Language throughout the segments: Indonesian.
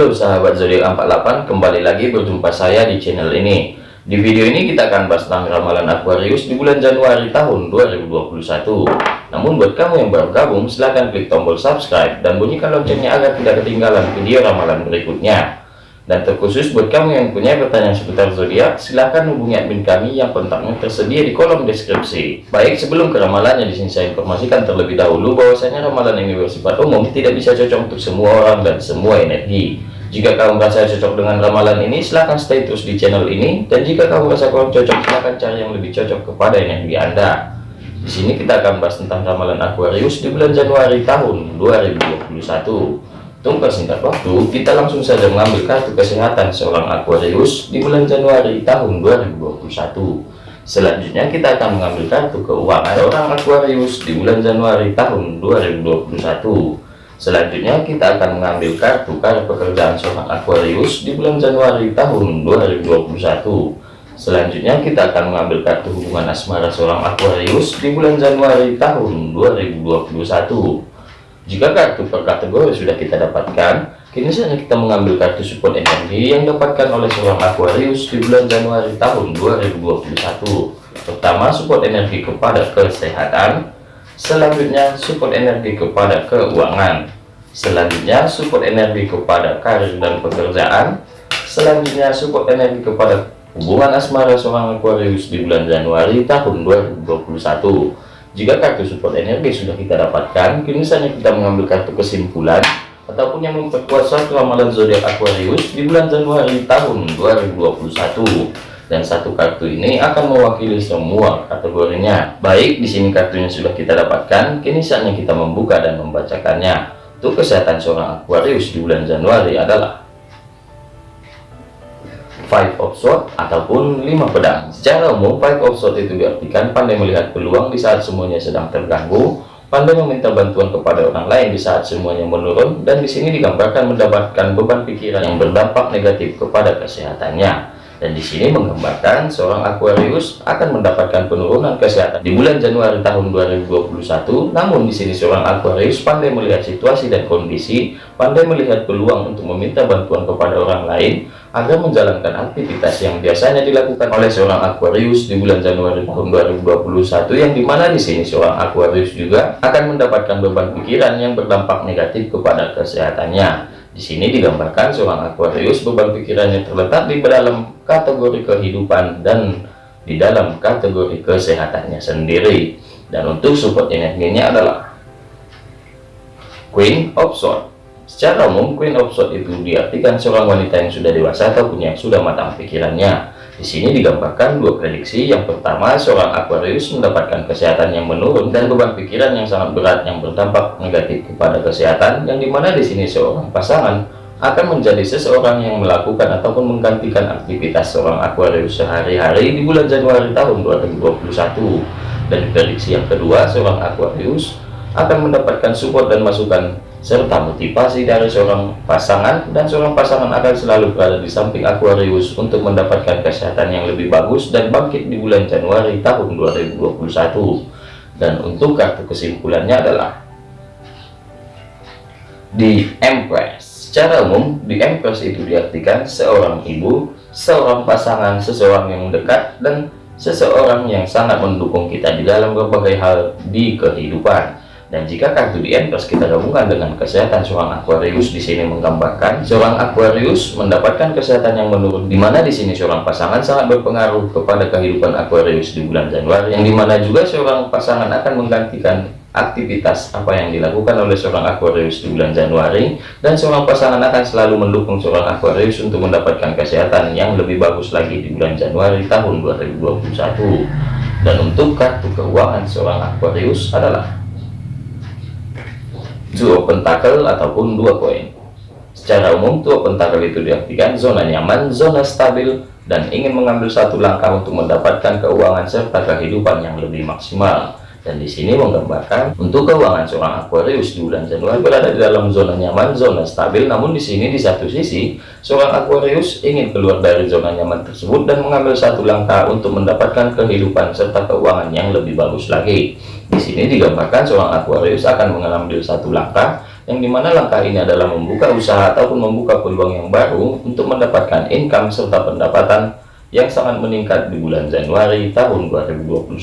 Halo sahabat zodiak 48, kembali lagi berjumpa saya di channel ini. Di video ini kita akan bahas tentang ramalan Aquarius di bulan Januari tahun 2021. Namun buat kamu yang baru gabung, silahkan klik tombol subscribe dan bunyikan loncengnya agar tidak ketinggalan video ramalan berikutnya. Dan terkhusus buat kamu yang punya pertanyaan seputar zodiak, silahkan hubungi admin kami yang kontaknya tersedia di kolom deskripsi. Baik, sebelum ke ramalannya di sini saya informasikan terlebih dahulu bahwasanya ramalan ini bersifat umum, tidak bisa cocok untuk semua orang dan semua energi. Jika kamu merasa cocok dengan ramalan ini, silahkan stay terus di channel ini. Dan jika kamu merasa kurang cocok, silahkan cari yang lebih cocok kepada energi Anda. Di sini kita akan bahas tentang ramalan Aquarius di bulan Januari tahun 2021. Tunggu singkat waktu, kita langsung saja mengambil kartu kesehatan seorang Aquarius di bulan Januari tahun 2021. Selanjutnya kita akan mengambil kartu keuangan seorang Aquarius di bulan Januari tahun 2021. Selanjutnya kita akan mengambil kartu kartu pekerjaan seorang Aquarius di bulan Januari tahun 2021. Selanjutnya kita akan mengambil kartu hubungan asmara seorang Aquarius di bulan Januari tahun 2021. Jika kartu per kategori sudah kita dapatkan, kini saatnya kita mengambil kartu support energi yang dapatkan oleh seorang Aquarius di bulan Januari tahun 2021. Pertama, support energi kepada kesehatan. Selanjutnya, support energi kepada keuangan. Selanjutnya, support energi kepada karir dan pekerjaan. Selanjutnya, support energi kepada hubungan asmara seorang Aquarius di bulan Januari tahun 2021. Jika kartu support energi sudah kita dapatkan, kini saatnya kita mengambil kartu kesimpulan ataupun yang memperkuat suatu ramalan zodiak Aquarius di bulan Januari tahun 2021. Dan satu kartu ini akan mewakili semua kategorinya. Baik, di sini kartunya sudah kita dapatkan, kini saatnya kita membuka dan membacakannya. Untuk kesehatan seorang Aquarius di bulan Januari adalah five of sword ataupun lima pedang secara umum five of sword itu diartikan pandai melihat peluang di saat semuanya sedang terganggu pandai meminta bantuan kepada orang lain di saat semuanya menurun dan di sini digambarkan mendapatkan beban pikiran yang berdampak negatif kepada kesehatannya dan di sini menggambarkan seorang Aquarius akan mendapatkan penurunan kesehatan di bulan Januari tahun 2021 namun di sini seorang Aquarius pandai melihat situasi dan kondisi pandai melihat peluang untuk meminta bantuan kepada orang lain agar menjalankan aktivitas yang biasanya dilakukan oleh seorang Aquarius di bulan Januari tahun 2021 yang di mana di sini seorang Aquarius juga akan mendapatkan beban pikiran yang berdampak negatif kepada kesehatannya di sini digambarkan seorang Aquarius beban pikirannya terletak di dalam kategori kehidupan dan di dalam kategori kesehatannya sendiri. Dan untuk support energinya adalah Queen of Swords. Secara umum, Queen of Swords itu diartikan seorang wanita yang sudah dewasa ataupun yang sudah matang pikirannya. Di sini digambarkan dua prediksi. Yang pertama, seorang Aquarius mendapatkan kesehatan yang menurun dan beban pikiran yang sangat berat yang berdampak negatif kepada kesehatan. Yang di mana di sini seorang pasangan akan menjadi seseorang yang melakukan ataupun menggantikan aktivitas seorang Aquarius sehari-hari di bulan Januari tahun 2021. Dan prediksi yang kedua, seorang Aquarius akan mendapatkan support dan masukan serta motivasi dari seorang pasangan dan seorang pasangan akan selalu berada di samping Aquarius untuk mendapatkan kesehatan yang lebih bagus dan bangkit di bulan Januari tahun 2021 dan untuk kartu kesimpulannya adalah di Empress. Secara umum di Empress itu diartikan seorang ibu seorang pasangan seseorang yang dekat dan seseorang yang sangat mendukung kita di dalam berbagai hal di kehidupan dan jika kartu di plus kita gabungkan dengan kesehatan seorang Aquarius di sini menggambarkan seorang Aquarius mendapatkan kesehatan yang menurun di mana di sini seorang pasangan sangat berpengaruh kepada kehidupan Aquarius di bulan Januari yang di mana juga seorang pasangan akan menggantikan aktivitas apa yang dilakukan oleh seorang Aquarius di bulan Januari dan seorang pasangan akan selalu mendukung seorang Aquarius untuk mendapatkan kesehatan yang lebih bagus lagi di bulan Januari tahun 2021 dan untuk kartu keuangan seorang Aquarius adalah dua pentakel ataupun dua koin secara umum dua pentakel itu diartikan zona nyaman zona stabil dan ingin mengambil satu langkah untuk mendapatkan keuangan serta kehidupan yang lebih maksimal dan di sini menggambarkan untuk keuangan seorang Aquarius di bulan Januari berada di dalam zona nyaman, zona stabil. Namun di sini di satu sisi seorang Aquarius ingin keluar dari zona nyaman tersebut dan mengambil satu langkah untuk mendapatkan kehidupan serta keuangan yang lebih bagus lagi. Di sini digambarkan seorang Aquarius akan mengambil satu langkah yang di mana langkah ini adalah membuka usaha ataupun membuka peluang yang baru untuk mendapatkan income serta pendapatan yang sangat meningkat di bulan Januari tahun 2021.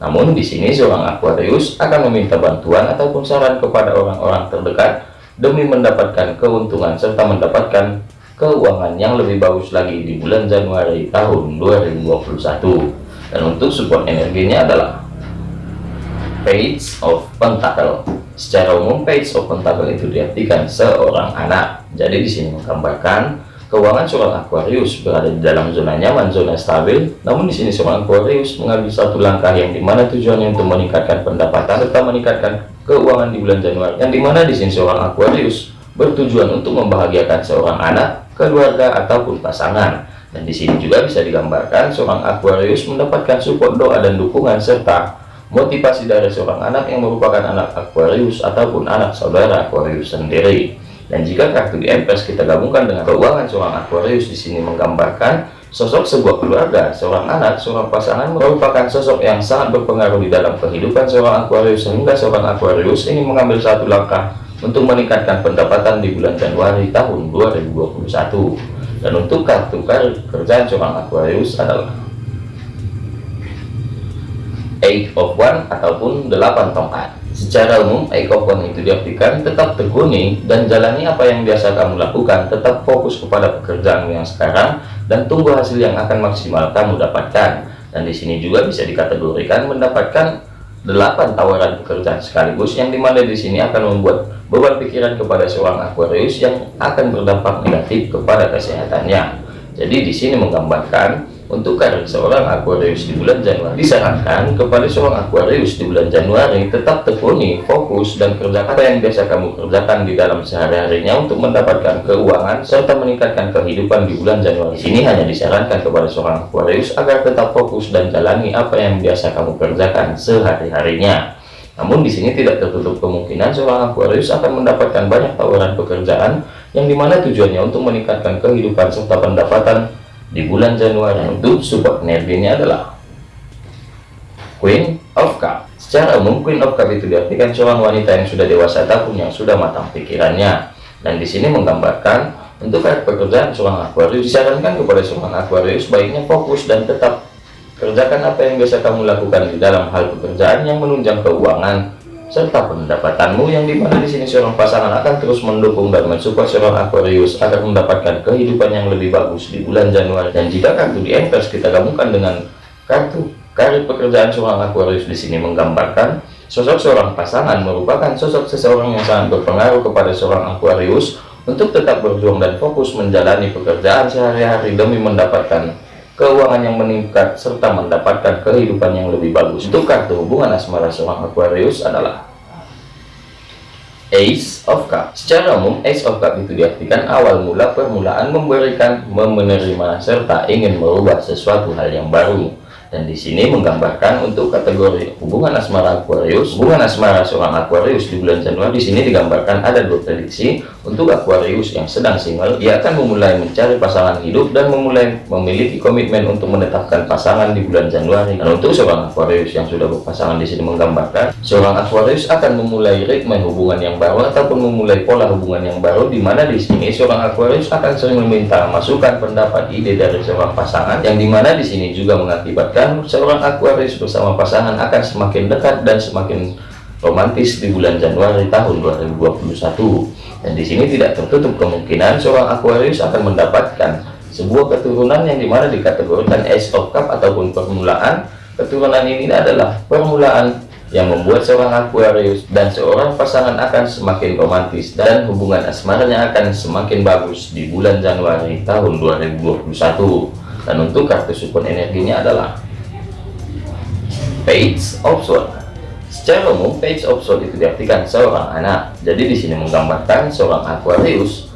Namun di sini seorang Aquarius akan meminta bantuan ataupun saran kepada orang-orang terdekat demi mendapatkan keuntungan serta mendapatkan keuangan yang lebih bagus lagi di bulan Januari tahun 2021. Dan untuk support energinya adalah Page of Pentacle. Secara umum Page of Pentacle itu diartikan seorang anak. Jadi di sini menggambarkan keuangan seorang Aquarius berada di dalam zona nyaman, zona stabil. Namun di sini seorang Aquarius mengambil satu langkah yang di mana tujuannya untuk meningkatkan pendapatan serta meningkatkan keuangan di bulan Januari. Yang di mana di sini seorang Aquarius bertujuan untuk membahagiakan seorang anak, keluarga ataupun pasangan. Dan di sini juga bisa digambarkan seorang Aquarius mendapatkan support doa dan dukungan serta motivasi dari seorang anak yang merupakan anak Aquarius ataupun anak saudara Aquarius sendiri. Dan jika kartu Empress kita gabungkan dengan keuangan seorang Aquarius di sini menggambarkan sosok sebuah keluarga, seorang anak, seorang pasangan merupakan sosok yang sangat berpengaruh di dalam kehidupan seorang Aquarius sehingga seorang Aquarius ini mengambil satu langkah untuk meningkatkan pendapatan di bulan Januari tahun 2021. Dan untuk kartu kerjaan seorang Aquarius adalah eight of one ataupun delapan tongkat secara umum eight of one itu diartikan tetap tekuni dan jalani apa yang biasa kamu lakukan tetap fokus kepada pekerjaan yang sekarang dan tunggu hasil yang akan maksimal kamu dapatkan. Dan di sini juga bisa dikategorikan mendapatkan delapan tawaran pekerjaan sekaligus yang di mana di sini akan membuat beban pikiran kepada seorang Aquarius yang akan berdampak negatif kepada kesehatannya. Jadi di sini menggambarkan untuk karir seorang Aquarius di bulan Januari disarankan kepada seorang Aquarius di bulan Januari tetap tekuni, fokus, dan kerjakan apa yang biasa kamu kerjakan di dalam sehari-harinya untuk mendapatkan keuangan serta meningkatkan kehidupan di bulan Januari. Ini hanya disarankan kepada seorang Aquarius agar tetap fokus dan jalani apa yang biasa kamu kerjakan sehari-harinya. Namun di sini tidak tertutup kemungkinan seorang Aquarius akan mendapatkan banyak tawaran pekerjaan yang di mana tujuannya untuk meningkatkan kehidupan serta pendapatan di bulan Januari untuk support energinya adalah Queen of Cup. Secara umum Queen of Cup itu diartikan seorang wanita yang sudah dewasa ataupun yang sudah matang pikirannya. Dan di sini menggambarkan untuk pekerjaan seorang Aquarius disarankan kepada seorang Aquarius baiknya fokus dan tetap kerjakan apa yang biasa kamu lakukan di dalam hal pekerjaan yang menunjang keuangan serta pendapatanmu yang di mana di sini seorang pasangan akan terus mendukung dan mensupport seorang Aquarius agar mendapatkan kehidupan yang lebih bagus di bulan Januari. Dan jika kartu di Empress kita gabungkan dengan kartu karir pekerjaan seorang Aquarius di sini menggambarkan sosok seorang pasangan merupakan sosok seseorang yang sangat berpengaruh kepada seorang Aquarius untuk tetap berjuang dan fokus menjalani pekerjaan sehari-hari demi mendapatkan keuangan yang meningkat, serta mendapatkan kehidupan yang lebih bagus. Untuk kartu hubungan asmara seorang Aquarius adalah Ace of Cup. Secara umum, Ace of Cup itu diartikan awal mula permulaan memberikan, menerima, serta ingin merubah sesuatu hal yang baru dan di sini menggambarkan untuk kategori hubungan asmara Aquarius hubungan asmara seorang Aquarius di bulan Januari di sini digambarkan ada dua prediksi untuk Aquarius yang sedang single ia akan memulai mencari pasangan hidup dan memulai memiliki komitmen untuk menetapkan pasangan di bulan Januari. Dan untuk seorang Aquarius yang sudah berpasangan di sini menggambarkan seorang Aquarius akan memulai ritme hubungan yang baru ataupun memulai pola hubungan yang baru di mana di sini seorang Aquarius akan sering meminta masukan pendapat ide dari seorang pasangan yang di mana di sini juga mengakibatkan seorang Aquarius bersama pasangan akan semakin dekat dan semakin romantis di bulan Januari tahun 2021 dan di sini tidak tertutup kemungkinan seorang Aquarius akan mendapatkan sebuah keturunan yang di mana dikategorikan Ace of Cup ataupun permulaan. Keturunan ini adalah permulaan yang membuat seorang Aquarius dan seorang pasangan akan semakin romantis dan hubungan asmaranya akan semakin bagus di bulan Januari tahun 2021 dan untuk kartu support energinya adalah page of sword secara umum page of sword itu diartikan seorang anak. Jadi di sini menggambarkan seorang Aquarius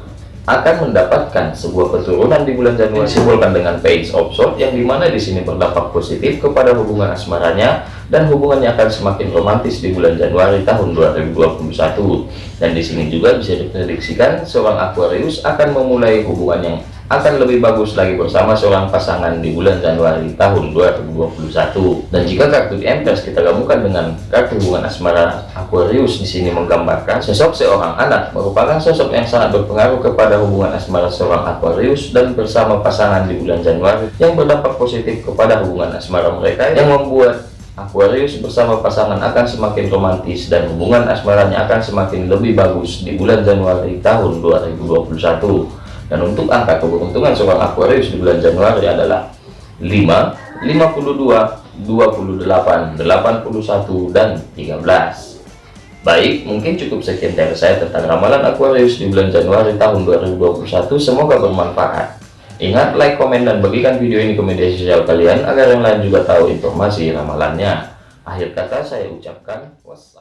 akan mendapatkan sebuah keturunan di bulan Januari. Simbolkan dengan page of sword yang di mana di sini berdampak positif kepada hubungan asmaranya dan hubungannya akan semakin romantis di bulan Januari tahun 2021 dan di sini juga bisa diprediksikan seorang Aquarius akan memulai hubungan yang akan lebih bagus lagi bersama seorang pasangan di bulan Januari tahun 2021. Dan jika kartu di Empress kita gabungkan dengan kartu hubungan asmara Aquarius di sini menggambarkan sosok seorang anak merupakan sosok yang sangat berpengaruh kepada hubungan asmara seorang Aquarius dan bersama pasangan di bulan Januari yang berdampak positif kepada hubungan asmara mereka yang membuat Aquarius bersama pasangan akan semakin romantis dan hubungan asmaranya akan semakin lebih bagus di bulan Januari tahun 2021 dan untuk angka keberuntungan seorang Aquarius di bulan Januari adalah 5 52 28 81 dan 13 baik mungkin cukup sekian dari saya tentang ramalan Aquarius di bulan Januari tahun 2021 semoga bermanfaat Ingat like, komen, dan bagikan video ini ke media sosial kalian agar yang lain juga tahu informasi ramalannya. Akhir kata saya ucapkan wassalam.